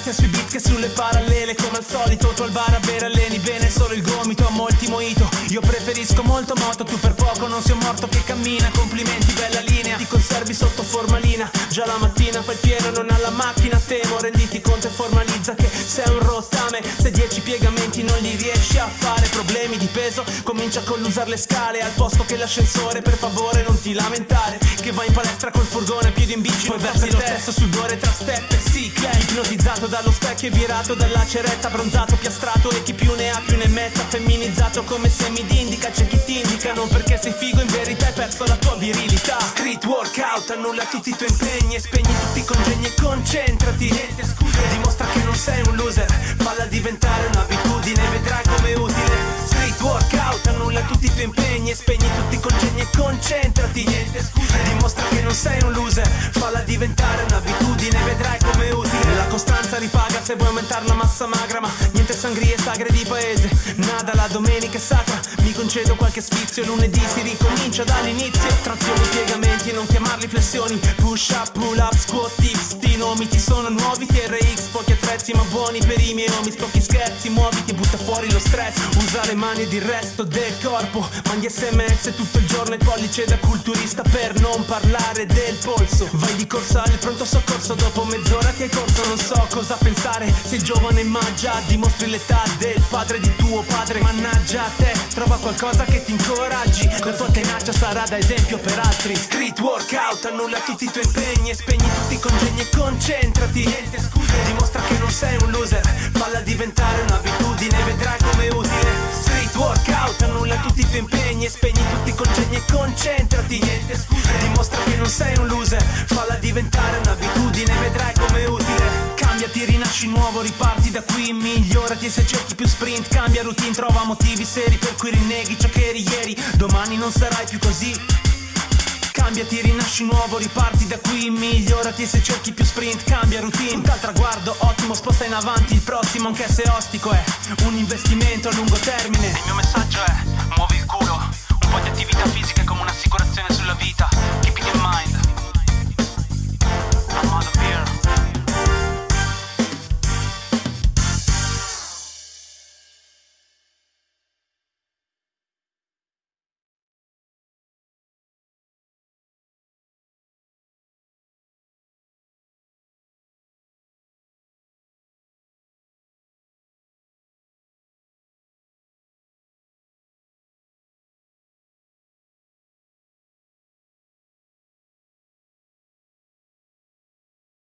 sia sui beat che sulle parallele. Come al solito tu al bar a bere alleni bene solo il gomito a molti moito. Io preferisco molto moto, tu per poco non sei morto che cammina. Complimenti, bella linea, ti conservi sotto formalina. Già la mattina fai il pieno, non alla macchina Temo, renditi conto e formalizza che sei un rottame. Se dieci piegamenti non li riesci a fare Problemi di peso, comincia con l'usare le scale Al posto che l'ascensore, per favore non ti lamentare stesso sudore tra step e cicla Ipnotizzato dallo specchio e virato dalla ceretta Bronzato, piastrato e chi più ne ha più ne metta Femminizzato come se mi indica, c'è chi ti indica Non perché sei figo, in verità hai perso la tua virilità. Street workout, annulla tutti i tuoi impegni E spegni tutti i congegni e concentrati. Niente scuse, dimostra che non sei un loser Falla diventare un'abitudine, vedrai come utile. Street workout, annulla tutti i tuoi impegni E spegni tutti i congegni e concentrati. Niente scuse, non sei un loser. Falla diventare un'abitudine, vedrai come utile La costanza ripaga se vuoi aumentare la massa magra Ma niente sangrie sagre di paese. Nada la domenica è sacra. Mi concedo qualche sfizio. Lunedì si ricomincia dall'inizio. Trazioni, piegamenti non chiamarli flessioni. Push up, pull up, squat, tips Sti nomi ti sono nuovi TRX Pochi attrezzi ma buoni per i miei homies Pochi scherzi, muoviti, butta fuori lo stress. Usa le mani ed il resto del corpo. Mandi sms tutto il giorno e pollice da culturista Per non parlare del polso. Vai di corsa al pronto soccorso Dopo mezz'ora che hai corso. Non so cosa pensare Sei giovane ma già dimostri l'età del padre di tuo padre. Mannaggia a te, trova qualcosa che ti incoraggi. La tua tenacia sarà da esempio per altri. Street workout, annulla tutti i tuoi impegni E spegni tutti i congegni e concentrati. Niente scuse, dimostra che non sei un loser. Falla diventare un'abitudine, vedrai come utile. Street workout, annulla tutti i tuoi impegni E spegni tutti i congegni e concentrati. Niente scuse, dimostra che non sei un loser. Falla diventare un'abitudine, vedrai come utile. Cambiati, rinasci nuovo, riparti da qui Migliorati se cerchi più sprint Cambia routine, trova motivi seri Per cui rinneghi ciò che eri ieri. Domani non sarai più così cambia, ti rinasci nuovo, riparti da qui Migliorati se cerchi più sprint, cambia routine. Punta al traguardo, ottimo, sposta in avanti Il prossimo, anche se ostico, è un investimento a lungo termine. Il mio messaggio è, muovi il culo Un po' di attività fisica